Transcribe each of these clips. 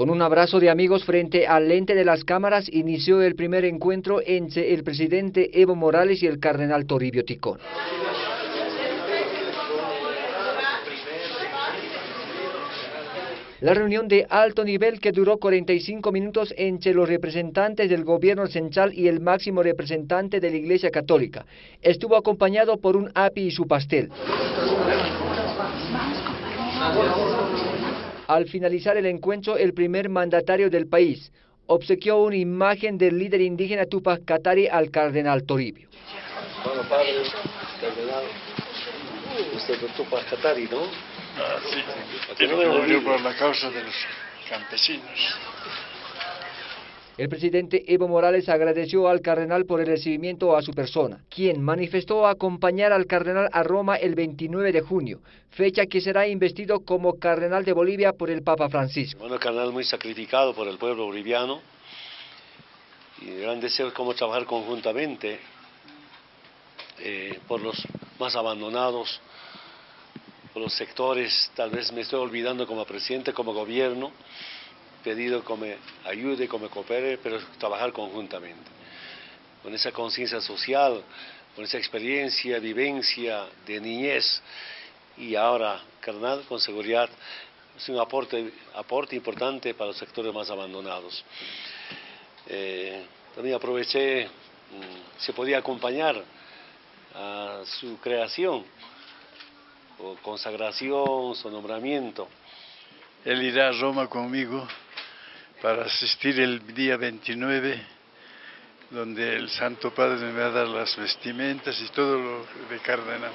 Con un abrazo de amigos frente al lente de las cámaras inició el primer encuentro entre el presidente Evo Morales y el cardenal Toribio Ticón. La reunión de alto nivel que duró 45 minutos entre los representantes del gobierno central y el máximo representante de la Iglesia Católica estuvo acompañado por un api y su pastel. Al finalizar el encuentro, el primer mandatario del país obsequió una imagen del líder indígena Tupac Katari al cardenal Toribio. Bueno, padre, cardenal, usted es Tupac Katari, ¿no? Ah, sí, que por la causa de los campesinos. El presidente Evo Morales agradeció al cardenal por el recibimiento a su persona, quien manifestó acompañar al cardenal a Roma el 29 de junio, fecha que será investido como cardenal de Bolivia por el Papa Francisco. Bueno, cardenal muy sacrificado por el pueblo boliviano y gran deseo como trabajar conjuntamente eh, por los más abandonados, por los sectores, tal vez me estoy olvidando como presidente, como gobierno, pedido que ayude, que coopere, pero trabajar conjuntamente. Con esa conciencia social, con esa experiencia, vivencia de niñez y ahora carnal, con seguridad, es un aporte, aporte importante para los sectores más abandonados. Eh, también aproveché, mm, se podía acompañar a su creación, o consagración, su nombramiento. Él irá a Roma conmigo para asistir el día 29, donde el Santo Padre me va a dar las vestimentas y todo lo de cardenal.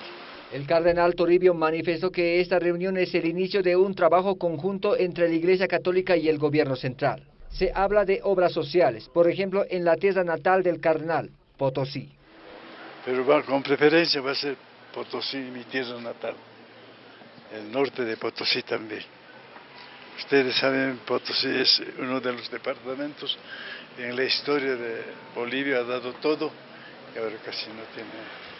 El cardenal Toribio manifestó que esta reunión es el inicio de un trabajo conjunto entre la Iglesia Católica y el gobierno central. Se habla de obras sociales, por ejemplo, en la tierra natal del cardenal, Potosí. Pero va, con preferencia va a ser Potosí, mi tierra natal, el norte de Potosí también. Ustedes saben, Potosí es uno de los departamentos en la historia de Bolivia, ha dado todo y ahora casi no tiene